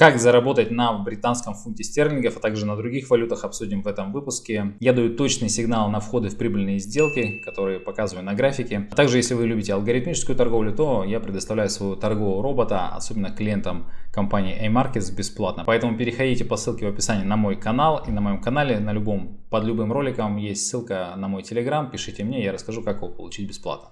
Как заработать на британском фунте стерлингов, а также на других валютах обсудим в этом выпуске. Я даю точный сигнал на входы в прибыльные сделки, которые показываю на графике. А также, если вы любите алгоритмическую торговлю, то я предоставляю своего торгового робота, особенно клиентам компании A-Markets бесплатно. Поэтому переходите по ссылке в описании на мой канал. И на моем канале, на любом, под любым роликом есть ссылка на мой телеграм. Пишите мне, я расскажу, как его получить бесплатно.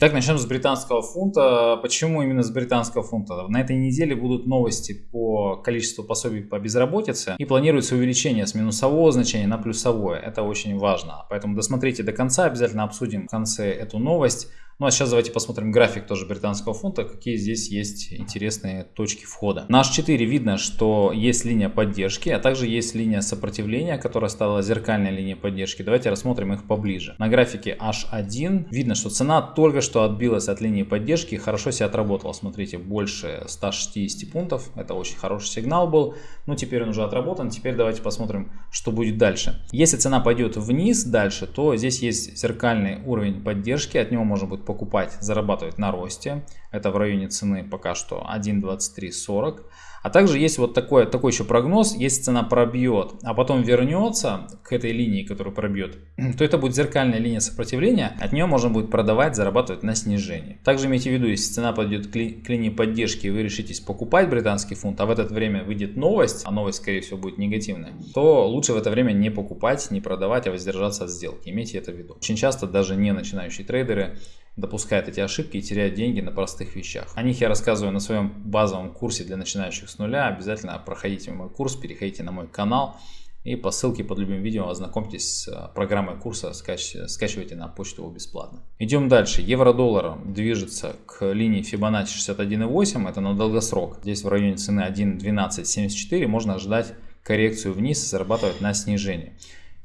Итак, начнем с британского фунта. Почему именно с британского фунта? На этой неделе будут новости по количеству пособий по безработице и планируется увеличение с минусового значения на плюсовое. Это очень важно. Поэтому досмотрите до конца, обязательно обсудим в конце эту новость. Ну а сейчас давайте посмотрим график тоже британского фунта, какие здесь есть интересные точки входа. На H4 видно, что есть линия поддержки, а также есть линия сопротивления, которая стала зеркальной линией поддержки. Давайте рассмотрим их поближе. На графике H1 видно, что цена только что отбилась от линии поддержки и хорошо себя отработала. Смотрите, больше 160 пунктов. Это очень хороший сигнал был. Ну теперь он уже отработан. Теперь давайте посмотрим, что будет дальше. Если цена пойдет вниз дальше, то здесь есть зеркальный уровень поддержки. От него можно будет покупать, зарабатывать на росте. Это в районе цены пока что 1.2340. А также есть вот такой, такой еще прогноз, если цена пробьет, а потом вернется к этой линии, которую пробьет, то это будет зеркальная линия сопротивления, от нее можно будет продавать, зарабатывать на снижении. Также имейте в виду, если цена пойдет к, ли, к линии поддержки и вы решитесь покупать британский фунт, а в это время выйдет новость, а новость скорее всего будет негативная, то лучше в это время не покупать, не продавать, а воздержаться от сделки. Имейте это в виду. Очень часто даже не начинающие трейдеры допускает эти ошибки и теряет деньги на простых вещах. О них я рассказываю на своем базовом курсе для начинающих с нуля. Обязательно проходите мой курс, переходите на мой канал и по ссылке под любым видео ознакомьтесь с э, программой курса, скачивайте на почту его бесплатно. Идем дальше. Евро-доллар движется к линии Fibonacci 61.8, это на долгосрок. Здесь в районе цены 1.1274 можно ожидать коррекцию вниз и зарабатывать на снижение.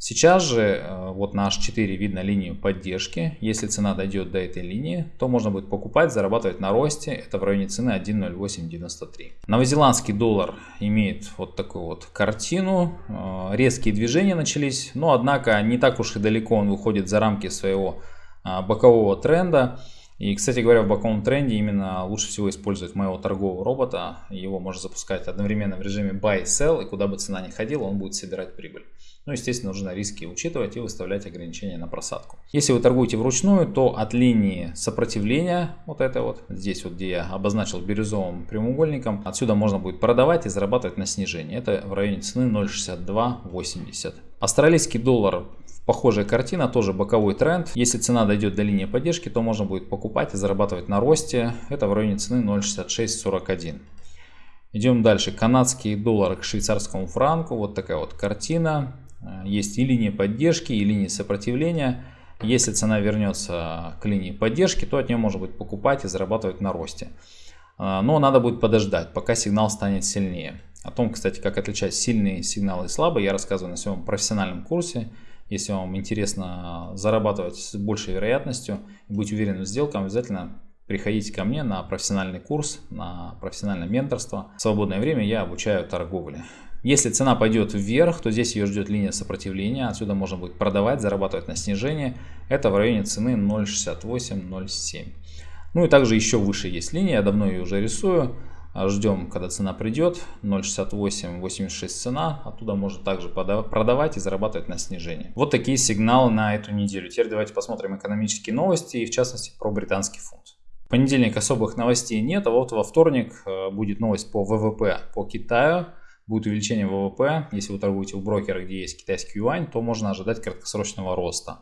Сейчас же э, вот на H4 видно линию поддержки. Если цена дойдет до этой линии, то можно будет покупать, зарабатывать на росте. Это в районе цены 1.0893. Новозеландский доллар имеет вот такую вот картину. Э, резкие движения начались, но однако не так уж и далеко он выходит за рамки своего э, бокового тренда. И, кстати говоря, в боковом тренде именно лучше всего использовать моего торгового робота. Его можно запускать одновременно в режиме buy sell, и куда бы цена ни ходила, он будет собирать прибыль. Ну, естественно, нужно риски учитывать и выставлять ограничения на просадку. Если вы торгуете вручную, то от линии сопротивления, вот это вот, здесь вот, где я обозначил бирюзовым прямоугольником, отсюда можно будет продавать и зарабатывать на снижении. Это в районе цены 0.6280. Австралийский доллар Похожая картина, тоже боковой тренд. Если цена дойдет до линии поддержки, то можно будет покупать и зарабатывать на росте. Это в районе цены 0.6641. Идем дальше. Канадский доллар к швейцарскому франку. Вот такая вот картина. Э, есть и линии поддержки, и линии сопротивления. Если цена вернется к линии поддержки, то от нее можно будет покупать и зарабатывать на росте. Э, но надо будет подождать, пока сигнал станет сильнее. О том, кстати, как отличать сильные сигналы и слабые, я рассказываю на своем профессиональном курсе. Если вам интересно зарабатывать с большей вероятностью и быть уверенным в сделках, обязательно приходите ко мне на профессиональный курс, на профессиональное менторство. В свободное время я обучаю торговле. Если цена пойдет вверх, то здесь ее ждет линия сопротивления. Отсюда можно будет продавать, зарабатывать на снижение. Это в районе цены 0.68-0.7. Ну и также еще выше есть линия, я давно ее уже рисую. Ждем, когда цена придет. 0.6886 цена. Оттуда можно также продавать и зарабатывать на снижение. Вот такие сигналы на эту неделю. Теперь давайте посмотрим экономические новости и в частности про британский фунт. В понедельник особых новостей нет, а вот во вторник э, будет новость по ВВП по Китаю. Будет увеличение ВВП. Если вы торгуете в брокера, где есть китайский юань, то можно ожидать краткосрочного роста.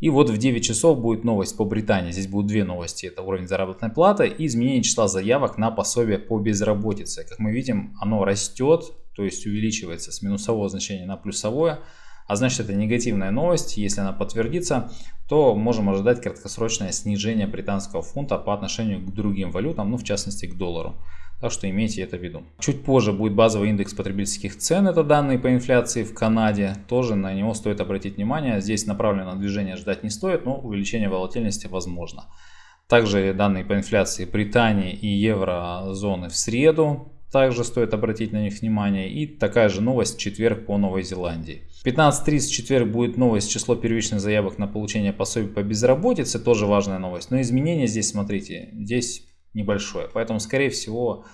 И вот в 9 часов будет новость по Британии. Здесь будут две новости. Это уровень заработной платы и изменение числа заявок на пособие по безработице. Как мы видим, оно растет, то есть увеличивается с минусового значения на плюсовое. А значит это негативная новость. Если она подтвердится, то можем ожидать краткосрочное снижение британского фунта по отношению к другим валютам, ну в частности к доллару. Так что имейте это в виду. Чуть позже будет базовый индекс потребительских цен, это данные по инфляции в Канаде. Тоже на него стоит обратить внимание. Здесь направленного движения ждать не стоит, но увеличение волатильности возможно. Также данные по инфляции Британии и еврозоны в среду. Также стоит обратить на них внимание. И такая же новость в четверг по Новой Зеландии. 15.30 четверг будет новость число первичных заявок на получение пособий по безработице. Тоже важная новость. Но изменения здесь, смотрите, здесь небольшое. Поэтому, скорее всего,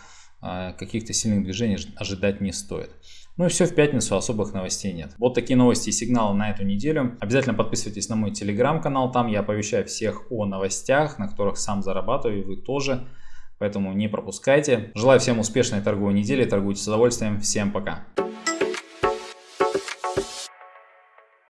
а, каких-то сильных движений ожидать не стоит. Ну и все, в пятницу особых новостей нет. Вот такие новости и сигналы на эту неделю. Обязательно подписывайтесь на мой телеграм-канал, там я оповещаю всех о новостях, на которых сам зарабатываю, и вы тоже. Поэтому не пропускайте. Желаю всем успешной торговой недели, торгуйте с удовольствием. Всем пока.